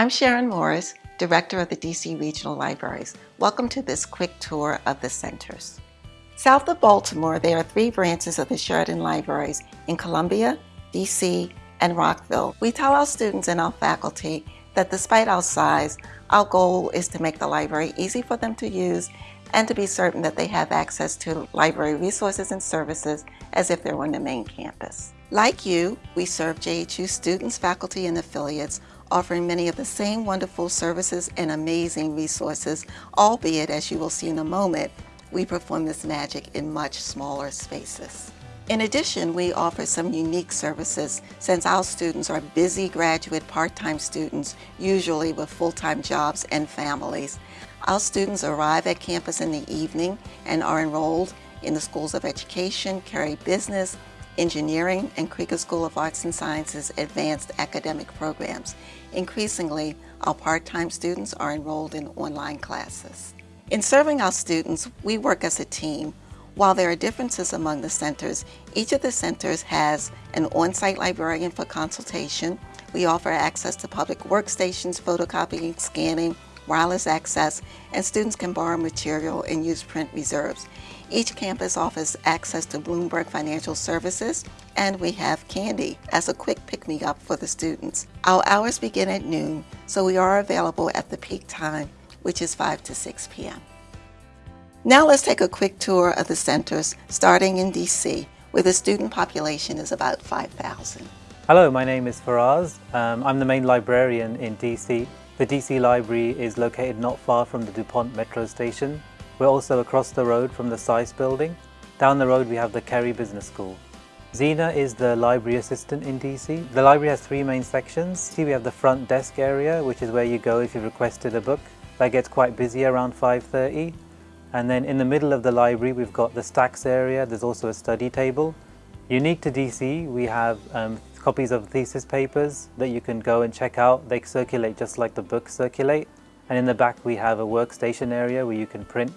I'm Sharon Morris, Director of the DC Regional Libraries. Welcome to this quick tour of the centers. South of Baltimore, there are three branches of the Sheridan Libraries in Columbia, DC, and Rockville. We tell our students and our faculty that despite our size, our goal is to make the library easy for them to use and to be certain that they have access to library resources and services as if they were on the main campus. Like you, we serve JHU students, faculty, and affiliates offering many of the same wonderful services and amazing resources, albeit, as you will see in a moment, we perform this magic in much smaller spaces. In addition, we offer some unique services since our students are busy graduate part-time students, usually with full-time jobs and families. Our students arrive at campus in the evening and are enrolled in the schools of education, Carey Business, engineering, and Krieger School of Arts and Sciences advanced academic programs. Increasingly, our part-time students are enrolled in online classes. In serving our students, we work as a team. While there are differences among the centers, each of the centers has an on-site librarian for consultation. We offer access to public workstations, photocopying, scanning, wireless access, and students can borrow material and use print reserves. Each campus offers access to Bloomberg Financial Services, and we have candy as a quick pick-me-up for the students. Our hours begin at noon, so we are available at the peak time, which is 5 to 6 p.m. Now let's take a quick tour of the centers, starting in DC, where the student population is about 5,000. Hello, my name is Faraz. Um, I'm the main librarian in DC. The DC Library is located not far from the DuPont Metro Station. We're also across the road from the SAIS building. Down the road we have the Carey Business School. Zena is the library assistant in DC. The library has three main sections. See we have the front desk area which is where you go if you've requested a book. That gets quite busy around 5.30. And then in the middle of the library we've got the stacks area. There's also a study table. Unique to DC, we have um, copies of thesis papers that you can go and check out. They circulate just like the books circulate. And in the back we have a workstation area where you can print.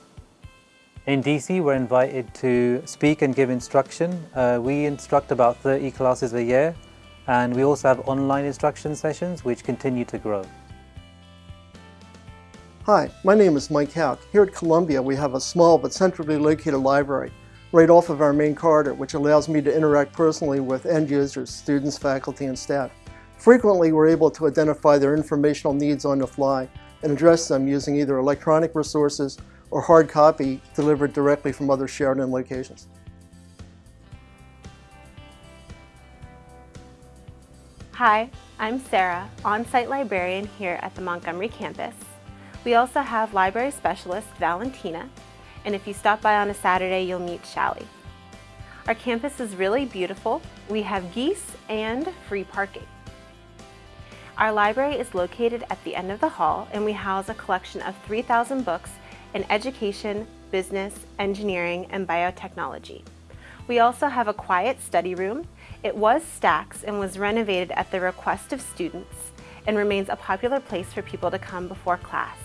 In DC we're invited to speak and give instruction. Uh, we instruct about 30 classes a year and we also have online instruction sessions which continue to grow. Hi, my name is Mike Hauk. Here at Columbia we have a small but centrally located library right off of our main corridor, which allows me to interact personally with end users, students, faculty, and staff. Frequently, we're able to identify their informational needs on the fly and address them using either electronic resources or hard copy delivered directly from other Sheridan locations. Hi, I'm Sarah, on-site librarian here at the Montgomery campus. We also have library specialist Valentina, and if you stop by on a Saturday, you'll meet Shally. Our campus is really beautiful. We have geese and free parking. Our library is located at the end of the hall and we house a collection of 3,000 books in education, business, engineering, and biotechnology. We also have a quiet study room. It was Stacks and was renovated at the request of students and remains a popular place for people to come before class.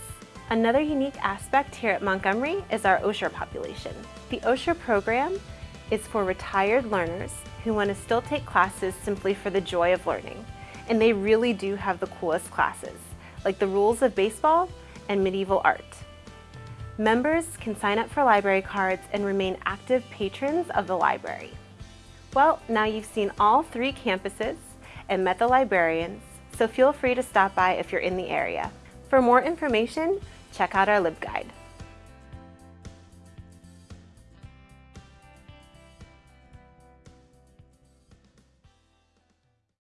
Another unique aspect here at Montgomery is our Osher population. The Osher program is for retired learners who want to still take classes simply for the joy of learning. And they really do have the coolest classes, like the rules of baseball and medieval art. Members can sign up for library cards and remain active patrons of the library. Well, now you've seen all three campuses and met the librarians, so feel free to stop by if you're in the area. For more information, check out our LibGuide.